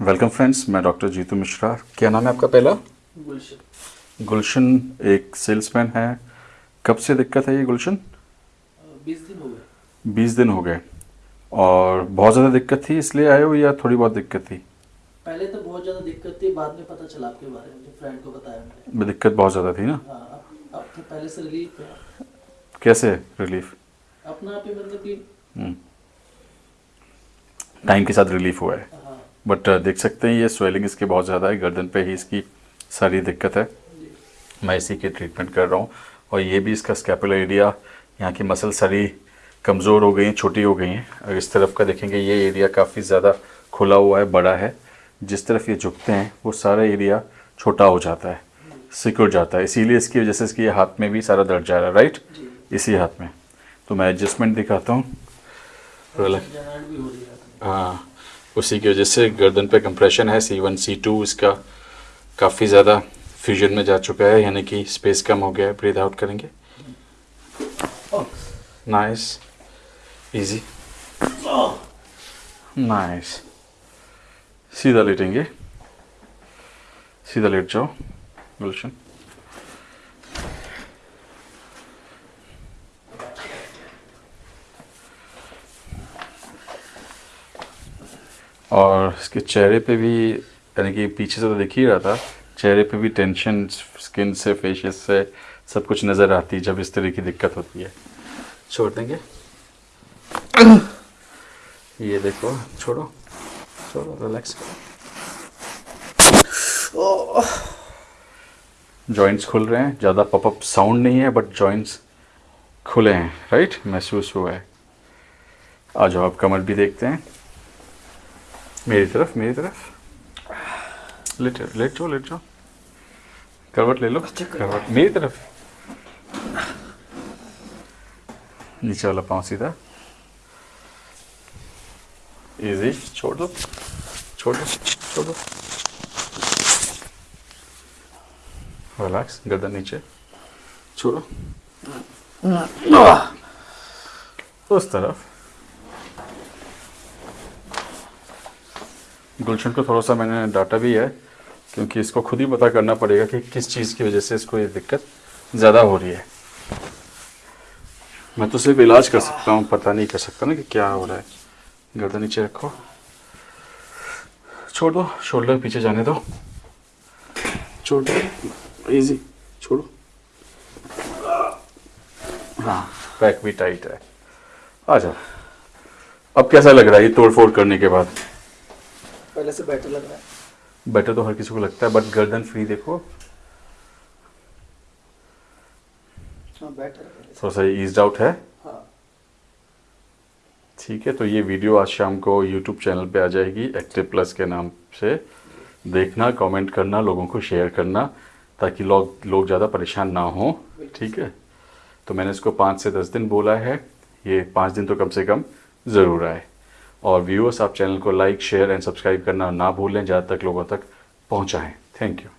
Welcome friends मैं doctor Jitu Mishra. क्या नाम है आपका पहला? गुलशन। गुलशन एक सेल्समैन है। कब से दिक्कत है ये गुलशन? बीस दिन हो गए। बीस दिन हो गए। और बहुत ज़्यादा दिक्कत थी इसलिए आए हो या थोड़ी बहुत दिक्कत थी? पहले तो बहुत ज़्यादा दिक्कत थी बाद में पता चला आपके बारे में फ्रेंड को बताया मैंने। दिक्कत बहुत ज़्यादा थी ना? हाँ अब अब तो पहले से रिलीफ है। कैसे रिलीफ अपना आप ही मतलब कि टाइम के साथ रिलीफ हुआ है हाँ। बट देख सकते हैं ये स्वेलिंग इसकी बहुत ज़्यादा है गर्दन पे ही इसकी सारी दिक्कत है। मैं इसी की ट्रीटमेंट कर रहा हूँ। और ये भी इसका स्कैपुलर एरिया यहाँ की मसल सारी कमज़ोर हो गई हैं छोटी हो गई हैं। अगर इस तरफ़ का देखेंगे ये एरिया काफ़ी ज़्यादा खुला हुआ है बड़ा है। जिस तरफ़ ये झुकते हैं वो सारा एरिया छोटा हो जाता है सिकुड़ जाता है। इसीलिए इसकी वजह से इसके हाथ में भी सारा दर्द जा रहा है राइट इसी हाथ में। तो मैं एडजस्टमेंट दिखाता है। हाँ। उसी की वजह से गर्दन पे कंप्रेशन है सी वन सी टू इसका काफ़ी ज़्यादा फ्यूजन में जा चुका है, यानी कि स्पेस कम हो गया है ब्रीथ आउट करेंगे। नाइस इजी नाइस सीधा लेटेंगे। सीधा लेट जाओ गुलशन और इसके चेहरे पे भी, यानी कि पीछे से तो दिख ही रहा था, चेहरे पे भी टेंशन स्किन से फेशियस से सब कुछ नज़र आती है जब इस तरह की दिक्कत होती है। छोड़ देंगे? ये देखो, छोड़ो छोड़ो रिलैक्स करो। जॉइंट्स खुल रहे हैं, ज़्यादा पॉपअप साउंड नहीं है बट जॉइंट्स खुले हैं राइट महसूस हुआ है। आ जाओ आप कमर भी देखते हैं। मेरी तरफ़ मेरी तरफ़। लेट लेट जाओ लेट। जाओ करवट ले लो। करवट मेरी तरफ़। नीचे वाला पाँव सीधा। इजी छोड़ दो। छोड़ दो छोड़ दो। रिलैक्स गर्दन नीचे। छोड़ो। उस तरफ़। गुलशन को थोड़ा सा मैंने डाटा भी है, क्योंकि इसको खुद ही पता करना पड़ेगा कि किस चीज़ की वजह से इसको ये दिक्कत ज़्यादा हो रही है। मैं तो सिर्फ़ इलाज कर सकता हूँ, पता नहीं कर सकता ना कि क्या हो रहा है। गर्दन नीचे रखो। छोड़ दो, शोल्डर पीछे जाने दो। छोड़ दो इजी छोड़ो। हाँ बैक भी टाइट है। आ जाओ। अब कैसा लग रहा है ये तोड़ फोड़ करने के बाद? पहले से बेटर लग रहा है। बेटर तो हर किसी को लगता है बट गर्दन फ्री देखो। हाँ बेटर थोड़ा सा ईज आउट है। हाँ। ठीक है तो ये वीडियो आज शाम को यूट्यूब चैनल पे आ जाएगी एक्टिव प्लस के नाम से। देखना कमेंट करना लोगों को शेयर करना ताकि लोग लोग ज़्यादा परेशान ना हों। ठीक है? तो मैंने इसको पाँच से दस दिन बोला है। ये पाँच दिन तो कम से कम ज़रूर आए। और व्यूअर्स आप चैनल को लाइक शेयर एंड सब्सक्राइब करना ना भूलें ज़्यादा तक लोगों तक पहुँचाएँ। Thank you